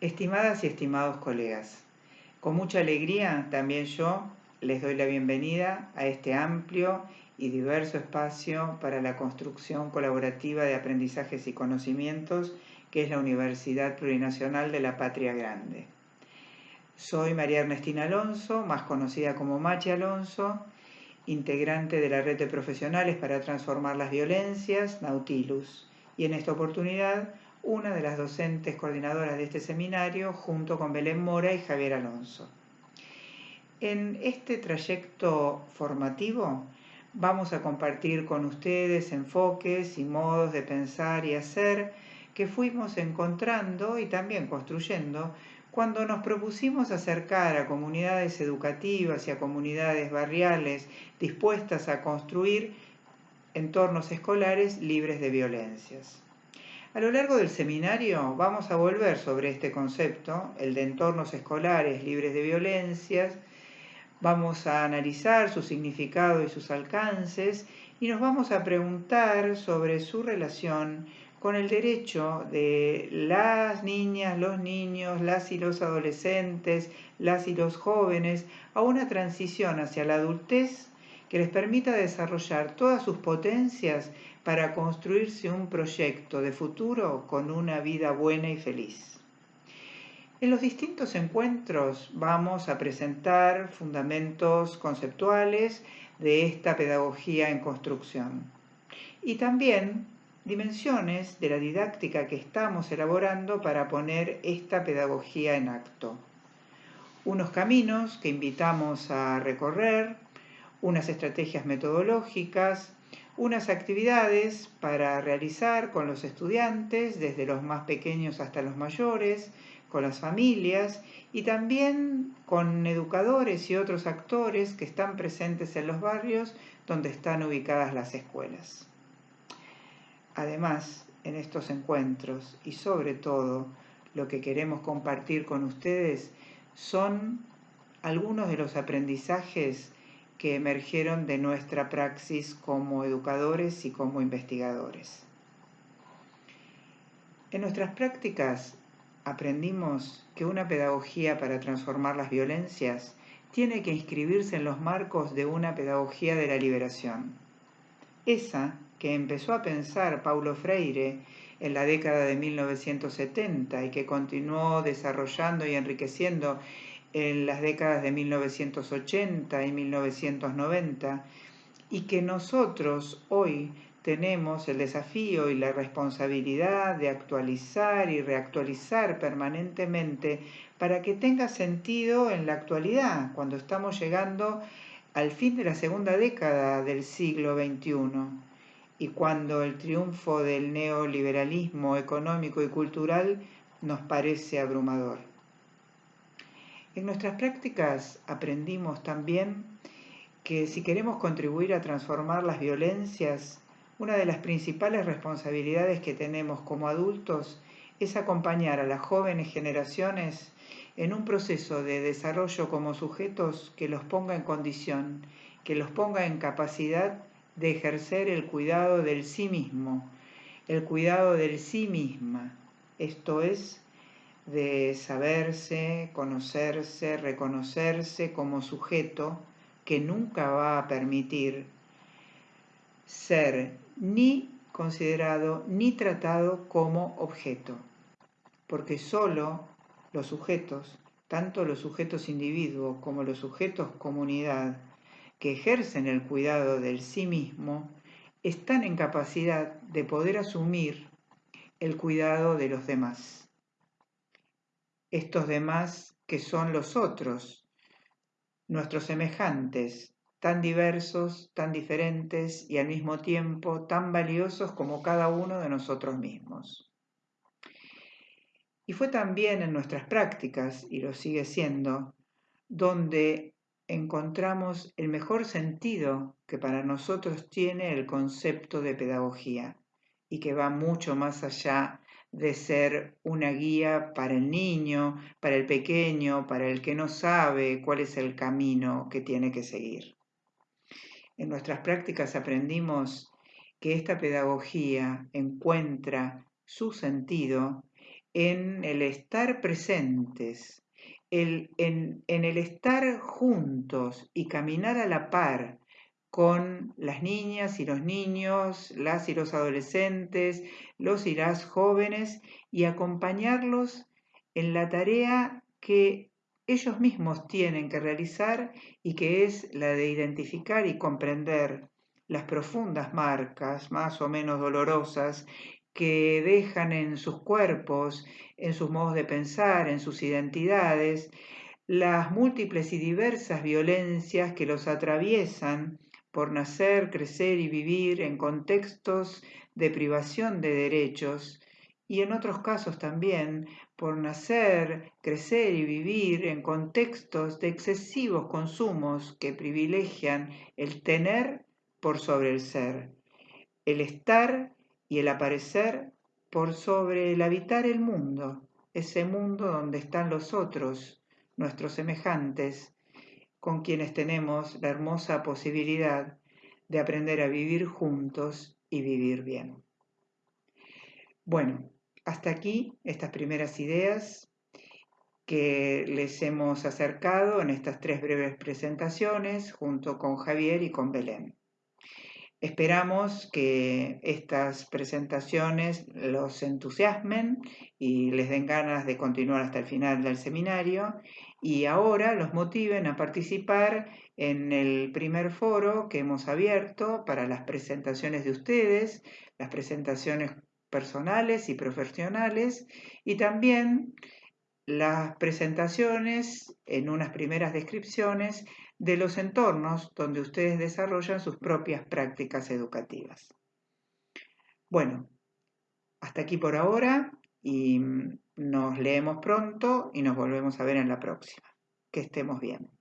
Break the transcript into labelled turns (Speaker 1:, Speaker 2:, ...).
Speaker 1: Estimadas y estimados colegas, con mucha alegría también yo les doy la bienvenida a este amplio y diverso espacio para la construcción colaborativa de aprendizajes y conocimientos que es la Universidad Plurinacional de la Patria Grande. Soy María Ernestina Alonso, más conocida como Machi Alonso, integrante de la red de profesionales para transformar las violencias, Nautilus, y en esta oportunidad una de las docentes coordinadoras de este seminario, junto con Belén Mora y Javier Alonso. En este trayecto formativo vamos a compartir con ustedes enfoques y modos de pensar y hacer que fuimos encontrando y también construyendo cuando nos propusimos acercar a comunidades educativas y a comunidades barriales dispuestas a construir entornos escolares libres de violencias. A lo largo del seminario vamos a volver sobre este concepto, el de entornos escolares libres de violencias, vamos a analizar su significado y sus alcances y nos vamos a preguntar sobre su relación con el derecho de las niñas, los niños, las y los adolescentes, las y los jóvenes a una transición hacia la adultez que les permita desarrollar todas sus potencias para construirse un proyecto de futuro con una vida buena y feliz. En los distintos encuentros vamos a presentar fundamentos conceptuales de esta pedagogía en construcción y también dimensiones de la didáctica que estamos elaborando para poner esta pedagogía en acto. Unos caminos que invitamos a recorrer, unas estrategias metodológicas, unas actividades para realizar con los estudiantes, desde los más pequeños hasta los mayores, con las familias y también con educadores y otros actores que están presentes en los barrios donde están ubicadas las escuelas. Además, en estos encuentros y sobre todo lo que queremos compartir con ustedes son algunos de los aprendizajes que emergieron de nuestra praxis como educadores y como investigadores. En nuestras prácticas aprendimos que una pedagogía para transformar las violencias tiene que inscribirse en los marcos de una pedagogía de la liberación. Esa que empezó a pensar Paulo Freire en la década de 1970 y que continuó desarrollando y enriqueciendo en las décadas de 1980 y 1990 y que nosotros hoy tenemos el desafío y la responsabilidad de actualizar y reactualizar permanentemente para que tenga sentido en la actualidad, cuando estamos llegando al fin de la segunda década del siglo XXI y cuando el triunfo del neoliberalismo económico y cultural nos parece abrumador. En nuestras prácticas aprendimos también que si queremos contribuir a transformar las violencias, una de las principales responsabilidades que tenemos como adultos es acompañar a las jóvenes generaciones en un proceso de desarrollo como sujetos que los ponga en condición, que los ponga en capacidad de ejercer el cuidado del sí mismo, el cuidado del sí misma, esto es, de saberse, conocerse, reconocerse como sujeto que nunca va a permitir ser ni considerado ni tratado como objeto, porque solo los sujetos, tanto los sujetos individuos como los sujetos comunidad, que ejercen el cuidado del sí mismo están en capacidad de poder asumir el cuidado de los demás. Estos demás que son los otros, nuestros semejantes, tan diversos, tan diferentes y al mismo tiempo tan valiosos como cada uno de nosotros mismos. Y fue también en nuestras prácticas, y lo sigue siendo, donde encontramos el mejor sentido que para nosotros tiene el concepto de pedagogía y que va mucho más allá de ser una guía para el niño, para el pequeño, para el que no sabe cuál es el camino que tiene que seguir. En nuestras prácticas aprendimos que esta pedagogía encuentra su sentido en el estar presentes, en, el estar juntos y caminar a la par con las niñas y los niños, las y los adolescentes, los y las jóvenes y acompañarlos en la tarea que ellos mismos tienen que realizar y que es la de identificar y comprender las profundas marcas, más o menos dolorosas, que dejan en sus cuerpos, en sus modos de pensar, en sus identidades, las múltiples y diversas violencias que los atraviesan por nacer, crecer y vivir en contextos de privación de derechos y en otros casos también por nacer, crecer y vivir en contextos de excesivos consumos que privilegian el tener por sobre el ser, el estar y el aparecer por sobre el habitar el mundo, ese mundo donde están los otros, nuestros semejantes, con quienes tenemos la hermosa posibilidad de aprender a vivir juntos y vivir bien. Bueno, hasta aquí estas primeras ideas que les hemos acercado en estas tres breves presentaciones junto con Javier y con Belén. Esperamos que estas presentaciones los entusiasmen y les den ganas de continuar hasta el final del seminario y ahora los motiven a participar en el primer foro que hemos abierto para las presentaciones de ustedes, las presentaciones personales y profesionales y también las presentaciones en unas primeras descripciones de los entornos donde ustedes desarrollan sus propias prácticas educativas. Bueno, hasta aquí por ahora y nos leemos pronto y nos volvemos a ver en la próxima. Que estemos bien.